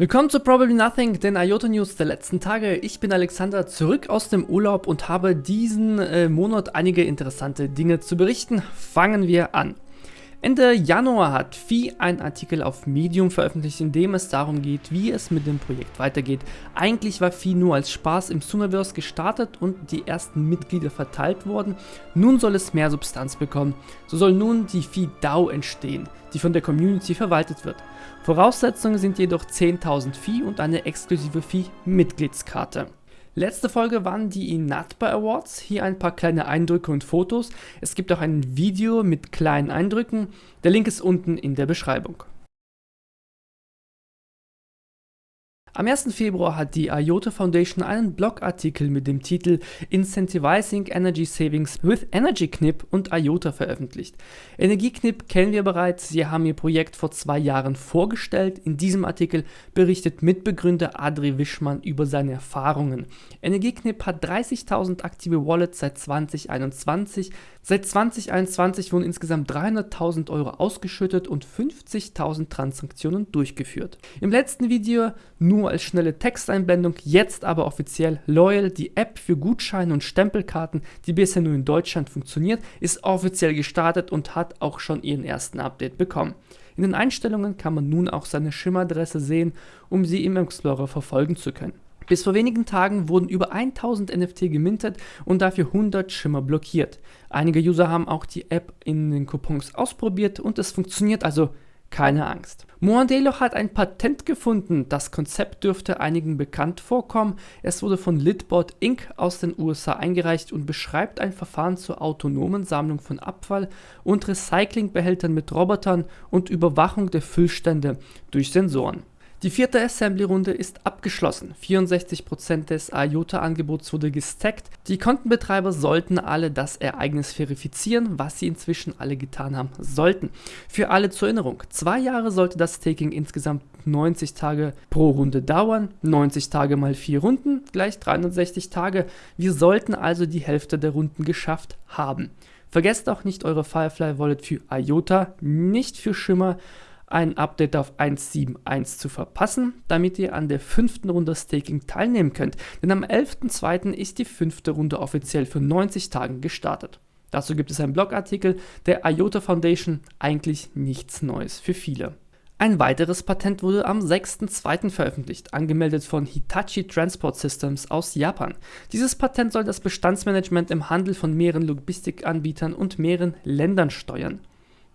Willkommen zu Probably Nothing, den IOTA News der letzten Tage. Ich bin Alexander, zurück aus dem Urlaub und habe diesen äh, Monat einige interessante Dinge zu berichten. Fangen wir an. Ende Januar hat Phi einen Artikel auf Medium veröffentlicht, in dem es darum geht, wie es mit dem Projekt weitergeht. Eigentlich war Phi nur als Spaß im Summerverse gestartet und die ersten Mitglieder verteilt worden. Nun soll es mehr Substanz bekommen. So soll nun die Phi DAO entstehen, die von der Community verwaltet wird. Voraussetzungen sind jedoch 10.000 Phi und eine exklusive Phi Mitgliedskarte. Letzte Folge waren die Inatba Awards. Hier ein paar kleine Eindrücke und Fotos. Es gibt auch ein Video mit kleinen Eindrücken. Der Link ist unten in der Beschreibung. Am 1. Februar hat die IOTA Foundation einen Blogartikel mit dem Titel Incentivizing Energy Savings with Energy Knip und IOTA veröffentlicht. Energieknip kennen wir bereits, sie haben ihr Projekt vor zwei Jahren vorgestellt. In diesem Artikel berichtet Mitbegründer Adri Wischmann über seine Erfahrungen. Energieknip hat 30.000 aktive Wallets seit 2021. Seit 2021 wurden insgesamt 300.000 Euro ausgeschüttet und 50.000 Transaktionen durchgeführt. Im letzten Video nur als schnelle Texteinblendung, jetzt aber offiziell Loyal, die App für Gutscheine und Stempelkarten, die bisher nur in Deutschland funktioniert, ist offiziell gestartet und hat auch schon ihren ersten Update bekommen. In den Einstellungen kann man nun auch seine Schimmadresse sehen, um sie im Explorer verfolgen zu können. Bis vor wenigen Tagen wurden über 1000 NFT gemintet und dafür 100 Schimmer blockiert. Einige User haben auch die App in den Coupons ausprobiert und es funktioniert also keine Angst. Moandelo hat ein Patent gefunden. Das Konzept dürfte einigen bekannt vorkommen. Es wurde von Litbot Inc. aus den USA eingereicht und beschreibt ein Verfahren zur autonomen Sammlung von Abfall und Recyclingbehältern mit Robotern und Überwachung der Füllstände durch Sensoren. Die vierte Assembly-Runde ist abgeschlossen. 64% des IOTA-Angebots wurde gestackt. Die Kontenbetreiber sollten alle das Ereignis verifizieren, was sie inzwischen alle getan haben sollten. Für alle zur Erinnerung, zwei Jahre sollte das Staking insgesamt 90 Tage pro Runde dauern. 90 Tage mal vier Runden gleich 360 Tage. Wir sollten also die Hälfte der Runden geschafft haben. Vergesst auch nicht eure Firefly Wallet für IOTA, nicht für Schimmer ein Update auf 1.7.1 zu verpassen, damit ihr an der fünften Runde Staking teilnehmen könnt, denn am 11.02. ist die fünfte Runde offiziell für 90 Tagen gestartet. Dazu gibt es einen Blogartikel der IOTA Foundation, eigentlich nichts Neues für viele. Ein weiteres Patent wurde am 6.2. veröffentlicht, angemeldet von Hitachi Transport Systems aus Japan. Dieses Patent soll das Bestandsmanagement im Handel von mehreren Logistikanbietern und mehreren Ländern steuern.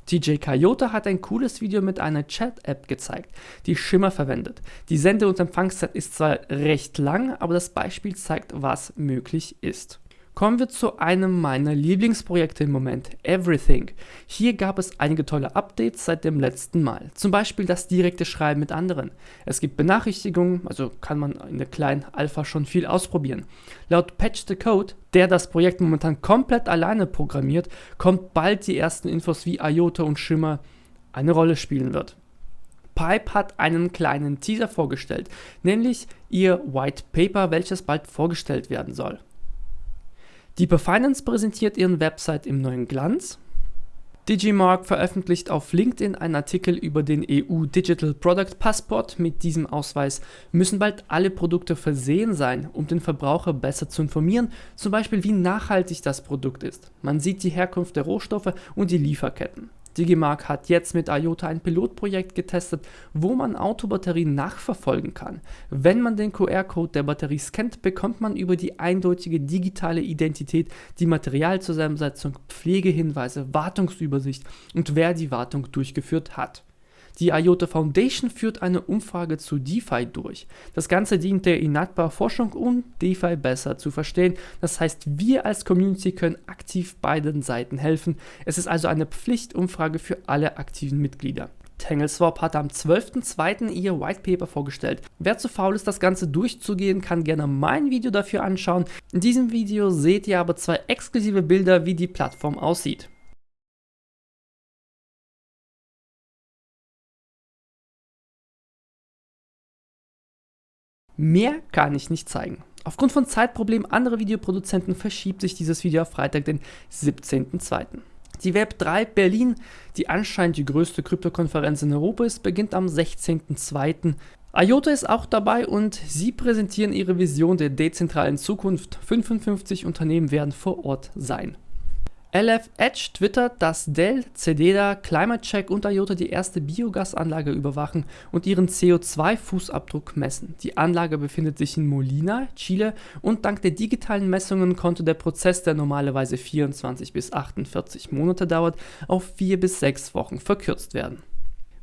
TJ Coyote hat ein cooles Video mit einer Chat-App gezeigt, die Shimmer verwendet. Die Sende- und Empfangszeit ist zwar recht lang, aber das Beispiel zeigt, was möglich ist. Kommen wir zu einem meiner Lieblingsprojekte im Moment, Everything. Hier gab es einige tolle Updates seit dem letzten Mal, zum Beispiel das direkte Schreiben mit anderen. Es gibt Benachrichtigungen, also kann man in der kleinen Alpha schon viel ausprobieren. Laut Patch the Code, der das Projekt momentan komplett alleine programmiert, kommt bald die ersten Infos wie IOTA und Shimmer eine Rolle spielen wird. Pipe hat einen kleinen Teaser vorgestellt, nämlich ihr White Paper, welches bald vorgestellt werden soll. Deeper Finance präsentiert ihren Website im neuen Glanz. Digimark veröffentlicht auf LinkedIn einen Artikel über den EU Digital Product Passport. Mit diesem Ausweis müssen bald alle Produkte versehen sein, um den Verbraucher besser zu informieren, zum Beispiel wie nachhaltig das Produkt ist. Man sieht die Herkunft der Rohstoffe und die Lieferketten. Digimark hat jetzt mit IOTA ein Pilotprojekt getestet, wo man Autobatterien nachverfolgen kann. Wenn man den QR-Code der Batterie scannt, bekommt man über die eindeutige digitale Identität die Materialzusammensetzung, Pflegehinweise, Wartungsübersicht und wer die Wartung durchgeführt hat. Die IOTA Foundation führt eine Umfrage zu DeFi durch. Das Ganze dient der Inatbar Forschung, um DeFi besser zu verstehen. Das heißt, wir als Community können aktiv beiden Seiten helfen. Es ist also eine Pflichtumfrage für alle aktiven Mitglieder. TangleSwap hat am 12.02. ihr White Paper vorgestellt. Wer zu faul ist, das Ganze durchzugehen, kann gerne mein Video dafür anschauen. In diesem Video seht ihr aber zwei exklusive Bilder, wie die Plattform aussieht. Mehr kann ich nicht zeigen. Aufgrund von Zeitproblemen anderer Videoproduzenten verschiebt sich dieses Video auf Freitag, den 17.02. Die Web3 Berlin, die anscheinend die größte Kryptokonferenz in Europa ist, beginnt am 16.02. IOTA ist auch dabei und sie präsentieren ihre Vision der dezentralen Zukunft. 55 Unternehmen werden vor Ort sein. LF Edge twittert, dass Dell, Cededa, Climate Check und IOTA die erste Biogasanlage überwachen und ihren CO2-Fußabdruck messen. Die Anlage befindet sich in Molina, Chile und dank der digitalen Messungen konnte der Prozess, der normalerweise 24 bis 48 Monate dauert, auf 4 bis 6 Wochen verkürzt werden.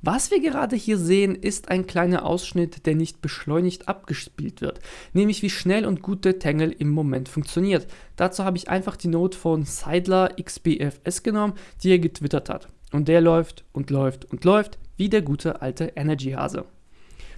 Was wir gerade hier sehen, ist ein kleiner Ausschnitt, der nicht beschleunigt abgespielt wird, nämlich wie schnell und gut der Tangle im Moment funktioniert. Dazu habe ich einfach die Note von Seidler XBFS genommen, die er getwittert hat. Und der läuft und läuft und läuft, wie der gute alte Energy-Hase.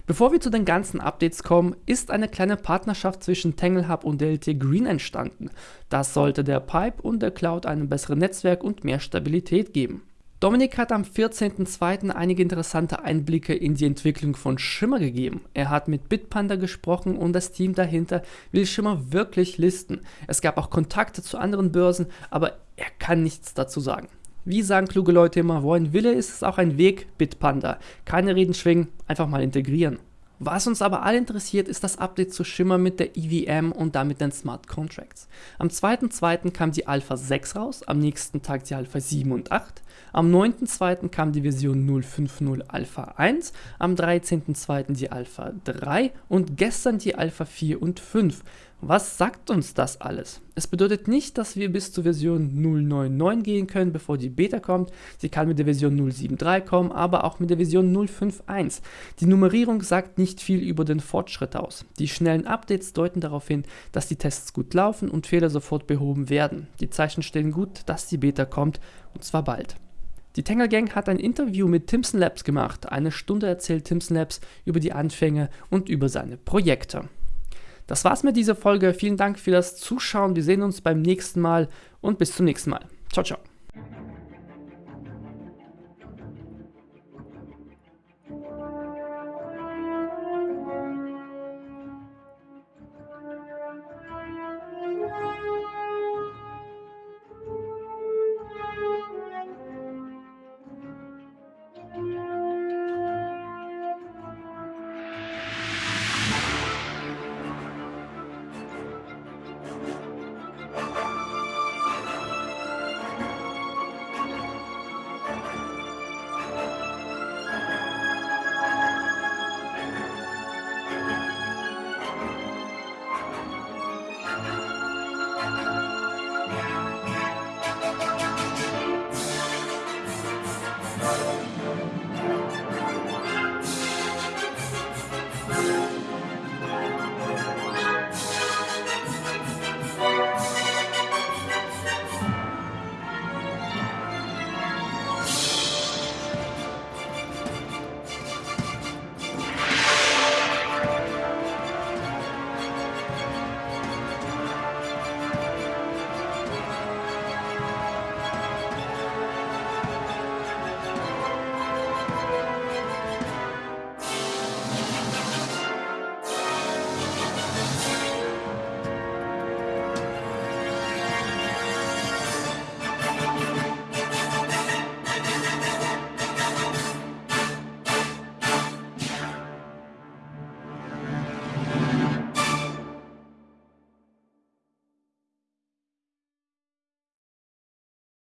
Bevor wir zu den ganzen Updates kommen, ist eine kleine Partnerschaft zwischen Tangle Hub und DLT Green entstanden. Das sollte der Pipe und der Cloud einem besseren Netzwerk und mehr Stabilität geben. Dominik hat am 14.02. einige interessante Einblicke in die Entwicklung von Shimmer gegeben. Er hat mit Bitpanda gesprochen und das Team dahinter will Shimmer wirklich listen. Es gab auch Kontakte zu anderen Börsen, aber er kann nichts dazu sagen. Wie sagen kluge Leute immer, wo ein Wille ist, ist auch ein Weg, Bitpanda. Keine Reden schwingen, einfach mal integrieren. Was uns aber alle interessiert, ist das Update zu Shimmer mit der EVM und damit den Smart Contracts. Am 2.2. kam die Alpha 6 raus, am nächsten Tag die Alpha 7 und 8. Am 9.2. kam die Version 050 Alpha 1, am 13.2. die Alpha 3 und gestern die Alpha 4 und 5. Was sagt uns das alles? Es bedeutet nicht, dass wir bis zur Version 099 gehen können, bevor die Beta kommt. Sie kann mit der Version 073 kommen, aber auch mit der Version 051. Die Nummerierung sagt nicht viel über den Fortschritt aus. Die schnellen Updates deuten darauf hin, dass die Tests gut laufen und Fehler sofort behoben werden. Die Zeichen stellen gut, dass die Beta kommt, und zwar bald. Die Tangle Gang hat ein Interview mit Timson Labs gemacht. Eine Stunde erzählt Timson Labs über die Anfänge und über seine Projekte. Das war's mit dieser Folge. Vielen Dank für das Zuschauen. Wir sehen uns beim nächsten Mal und bis zum nächsten Mal. Ciao, ciao.